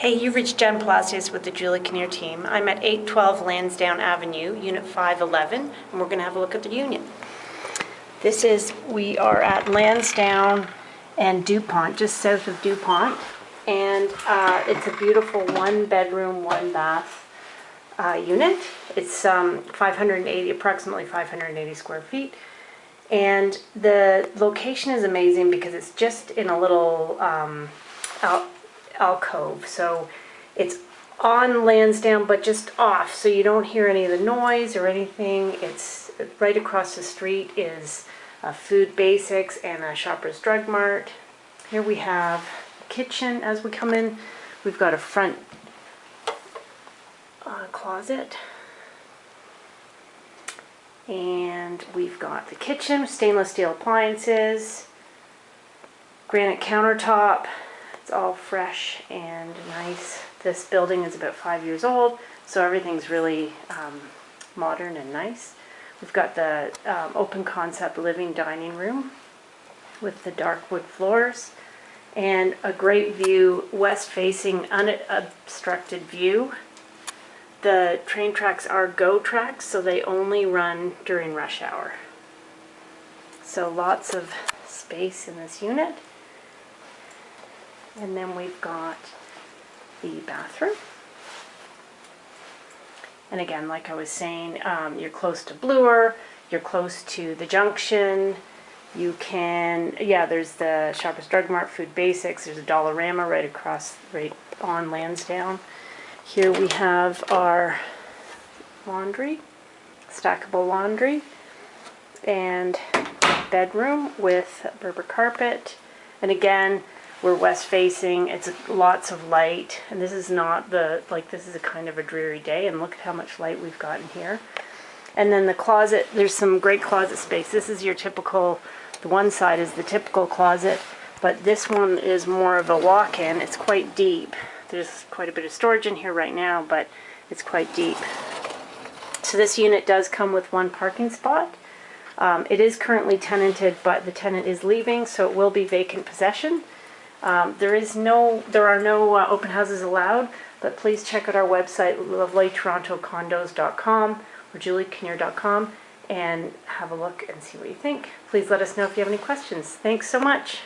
Hey, you've reached Jen Palacios with the Julie Kinnear team. I'm at 812 Lansdowne Avenue, Unit 511, and we're going to have a look at the unit. This is, we are at Lansdowne and Dupont, just south of Dupont. And uh, it's a beautiful one-bedroom, one-bath uh, unit. It's um, 580, approximately 580 square feet. And the location is amazing because it's just in a little um, al- alcove. So it's on Lansdowne, but just off, so you don't hear any of the noise or anything. It's right across the street is a Food Basics and a Shoppers Drug Mart. Here we have kitchen as we come in. We've got a front uh, closet. And we've got the kitchen, stainless steel appliances, granite countertop. It's all fresh and nice. This building is about five years old, so everything's really um, modern and nice. We've got the um, open concept living dining room with the dark wood floors and a great view, west facing unobstructed view. The train tracks are GO tracks, so they only run during rush hour. So lots of space in this unit. And then we've got the bathroom. And again, like I was saying, um, you're close to Bloor, you're close to the junction. You can, yeah, there's the Shoppers Drug Mart, Food Basics, there's a Dollarama right across, right on Lansdowne. Here we have our laundry, stackable laundry, and bedroom with Berber carpet. And again, we're west facing, it's lots of light, and this is not the, like, this is a kind of a dreary day, and look at how much light we've gotten here. And then the closet, there's some great closet space. This is your typical, the one side is the typical closet, but this one is more of a walk-in. It's quite deep. There's quite a bit of storage in here right now, but it's quite deep. So this unit does come with one parking spot. Um, it is currently tenanted, but the tenant is leaving, so it will be vacant possession. Um, there is no, there are no uh, open houses allowed, but please check out our website, lovelytorontocondos.com or juliekinnear.com and have a look and see what you think. Please let us know if you have any questions. Thanks so much.